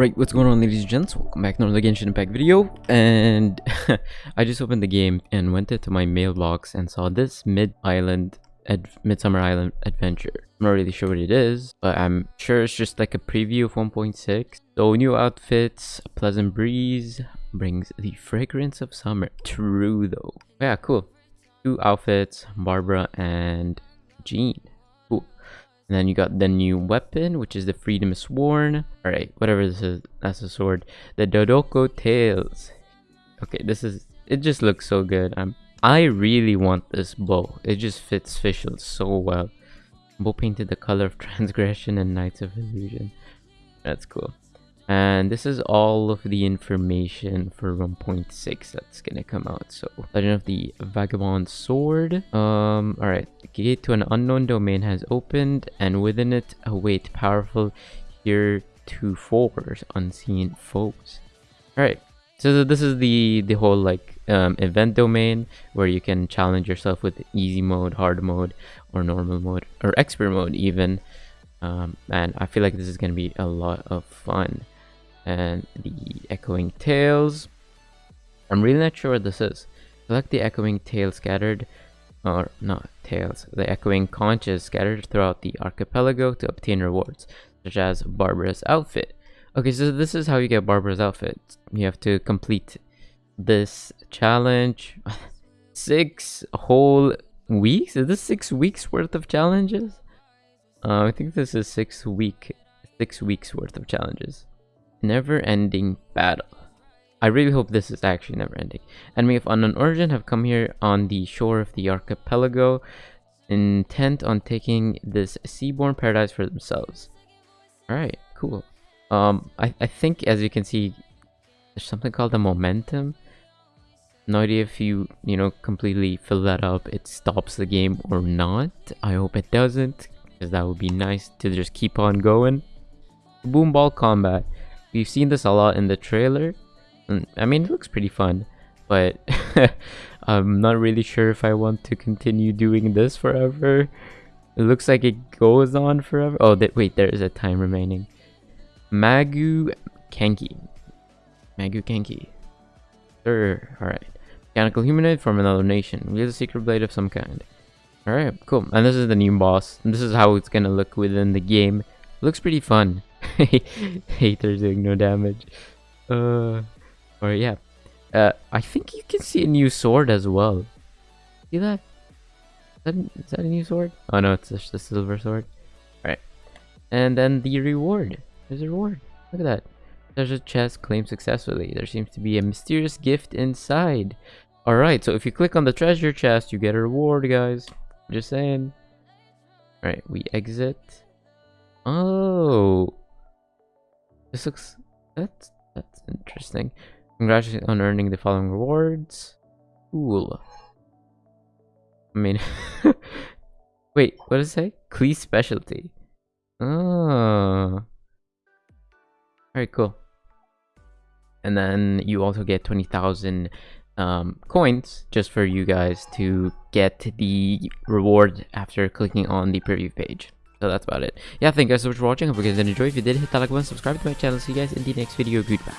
Alright, what's going on ladies and gents? Welcome back to another Genshin Impact video. And I just opened the game and went into my mailbox and saw this Mid-Island Midsummer Island adventure. I'm not really sure what it is, but I'm sure it's just like a preview of 1.6. So new outfits, a pleasant breeze brings the fragrance of summer. True though. Yeah, cool. Two outfits, Barbara and Jean. And then you got the new weapon, which is the Freedom Sworn. Alright, whatever this is, that's a sword. The Dodoco Tales. Okay, this is, it just looks so good. I'm, I really want this bow. It just fits Fischl so well. Bow painted the color of Transgression and Nights of Illusion. That's cool and this is all of the information for 1.6 that's gonna come out. So legend of the vagabond sword um all right gate to an unknown domain has opened and within it await powerful heretofore unseen foes. All right so this is the the whole like um, event domain where you can challenge yourself with easy mode hard mode or normal mode or expert mode even. Um, and i feel like this is going to be a lot of fun and the echoing tales. I'm really not sure what this is. Select the echoing tale scattered, or not tales, the echoing conches scattered throughout the archipelago to obtain rewards, such as Barbara's outfit. Okay, so this is how you get Barbara's outfit. You have to complete this challenge. six whole weeks? Is this six weeks worth of challenges? Uh, I think this is six week, six weeks worth of challenges. Never-ending battle. I really hope this is actually never-ending. Enemy of unknown origin have come here on the shore of the archipelago, intent on taking this seaborne paradise for themselves. Alright, cool. Um, I, I think, as you can see, there's something called the momentum. No idea if you, you know, completely fill that up, it stops the game or not. I hope it doesn't, because that would be nice to just keep on going. Boom ball combat. We've seen this a lot in the trailer. Mm, I mean, it looks pretty fun, but I'm not really sure if I want to continue doing this forever. It looks like it goes on forever. Oh, th wait, there is a time remaining. Magu Kenki. Magu Kenki. Sure, alright. Mechanical humanoid from another nation. Wields a secret blade of some kind. Alright, cool. And this is the new boss. And this is how it's gonna look within the game. looks pretty fun. Haters doing no damage. Uh, or yeah. Uh, I think you can see a new sword as well. See that? Is that, is that a new sword? Oh no, it's just a silver sword. Alright. And then the reward. There's a reward. Look at that. There's a chest claimed successfully. There seems to be a mysterious gift inside. Alright, so if you click on the treasure chest, you get a reward, guys. Just saying. Alright, we exit. Oh, this looks that's that's interesting. Congratulations on earning the following rewards. Cool. I mean, wait, what does it say? Klee specialty. Oh. Alright, cool. And then you also get 20,000 um, coins just for you guys to get the reward after clicking on the preview page. So that's about it. Yeah, thank you guys so much for watching. Hope you guys did enjoy. If you did, hit that like button, subscribe to my channel. See you guys in the next video. Goodbye.